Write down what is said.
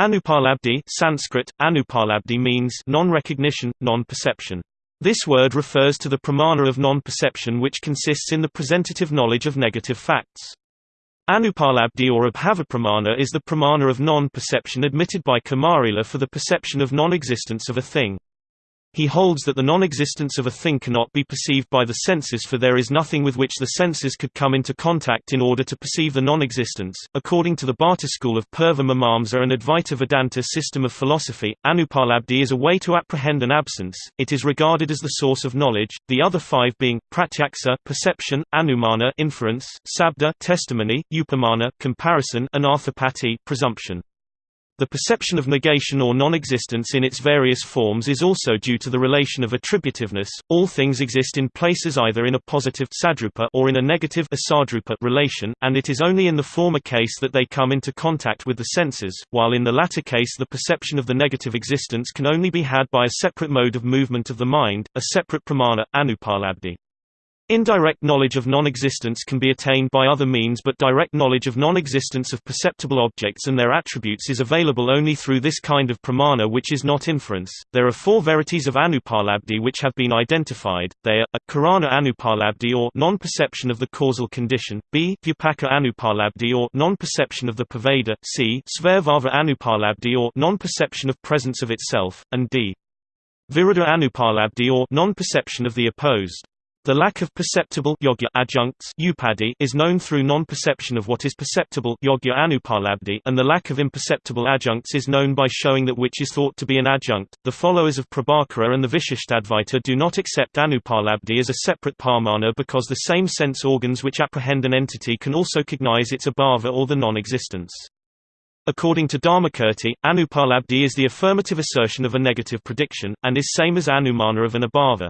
Anupalabdhi Sanskrit, Anupalabdhi means non-recognition, non-perception. This word refers to the pramana of non-perception which consists in the presentative knowledge of negative facts. Anupalabdhi or Abhavapramana is the pramana of non-perception admitted by Kumarila for the perception of non-existence of a thing. He holds that the non-existence of a thing cannot be perceived by the senses for there is nothing with which the senses could come into contact in order to perceive the non-existence. According to the Bhatta school of Purva Mimamsa and Advaita Vedanta system of philosophy, Anupalabdhi is a way to apprehend an absence. It is regarded as the source of knowledge. The other five being pratyaksa, perception, anumana, inference, sabda, testimony, upamana, comparison, and arthapati, presumption. The perception of negation or non-existence in its various forms is also due to the relation of attributiveness. All things exist in places either in a positive sadrupa or in a negative asadrupa relation, and it is only in the former case that they come into contact with the senses, while in the latter case the perception of the negative existence can only be had by a separate mode of movement of the mind, a separate pramana, anupalabdhi. Indirect knowledge of non-existence can be attained by other means but direct knowledge of non-existence of perceptible objects and their attributes is available only through this kind of pramana which is not inference. There are four verities of anupalabdhi which have been identified. They are a karana anupalabdhi or non-perception of the causal condition, b vyapaka anupalabdhi or non-perception of the pervader, c svayabhava anupalabdhi or non-perception of presence of itself, and d viruddha anupalabdhi or non-perception of the opposed. The lack of perceptible yogya adjuncts is known through non-perception of what is perceptible yogya and the lack of imperceptible adjuncts is known by showing that which is thought to be an adjunct. The followers of Prabhakara and the Vishishtadvaita do not accept anupalabdhi as a separate pramana because the same sense organs which apprehend an entity can also cognize its abhava or the non-existence. According to Dharmakirti, anupalabdhi is the affirmative assertion of a negative prediction, and is same as anumana of an abhava.